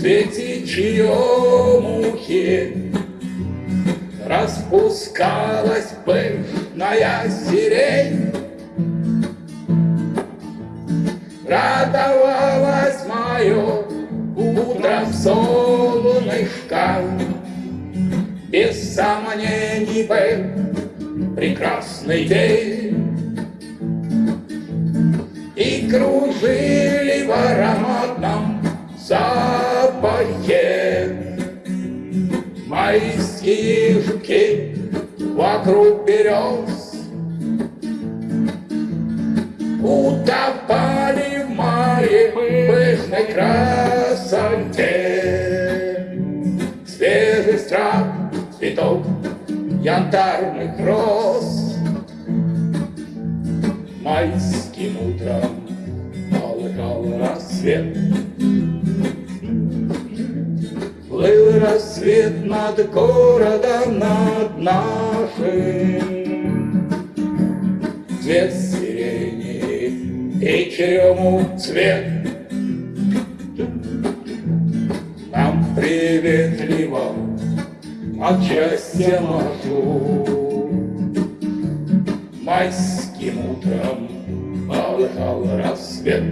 цвете черемухи Распускалась пышная сирень. Радовалась мое утром солнышко. Без сомнений был прекрасный день. И кружили в ароматном запахе Майские жуки вокруг берез. Утопали в моей пышной красоте. Свежий страх цветов янтарных роз. Майским утром полыхал рассвет рассвет над городом, над нашим. Цвет сирени и черемух цвет. Нам приветливо от счастья машу Майским утром полыхал рассвет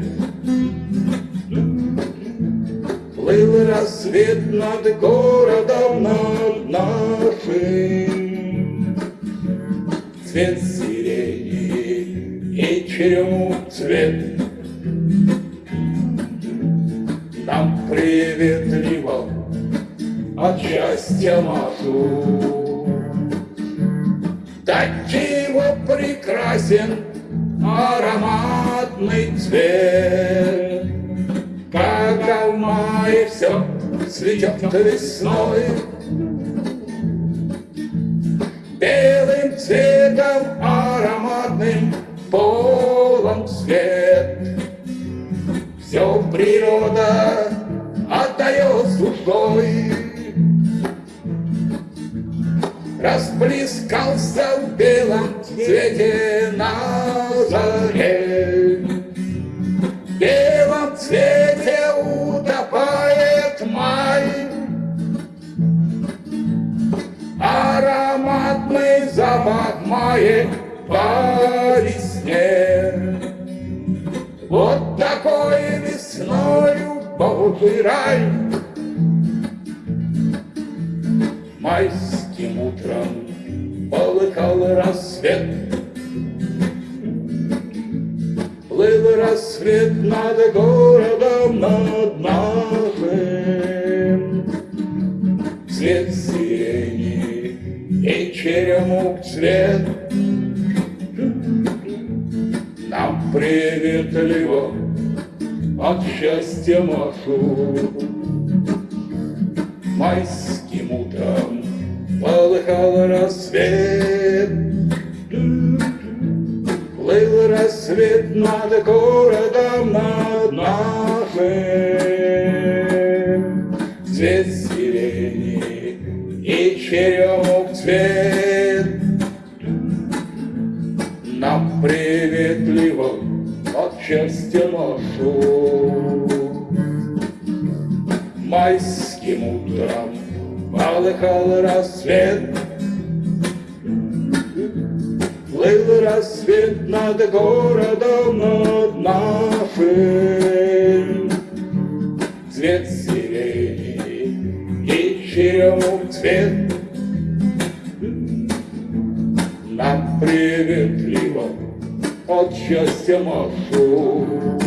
Плыл рассвет над городом, над нашим. Цвет сирени и черемух цвет Нам приветливо от счастья машу. Да чего прекрасен ароматный цвет, все цветет весной. Белым цветом ароматным полон свет. Все природа отдает душой. Расплескался в белом цвете на заре. Мая по весне. Вот такой весною Божий рай. Майским утром полыхал рассвет. Плыл рассвет над городом, над нашим. Сирени и черемух цвет Нам приветливо от счастья машу. Майским утром полыхал рассвет. Плыл рассвет над городом, над нашим. Цвет Нам приветливо от счастья машу. Майским утром полыхал рассвет. Плыл рассвет над городом, над нашим. Приветливо от счастья машу.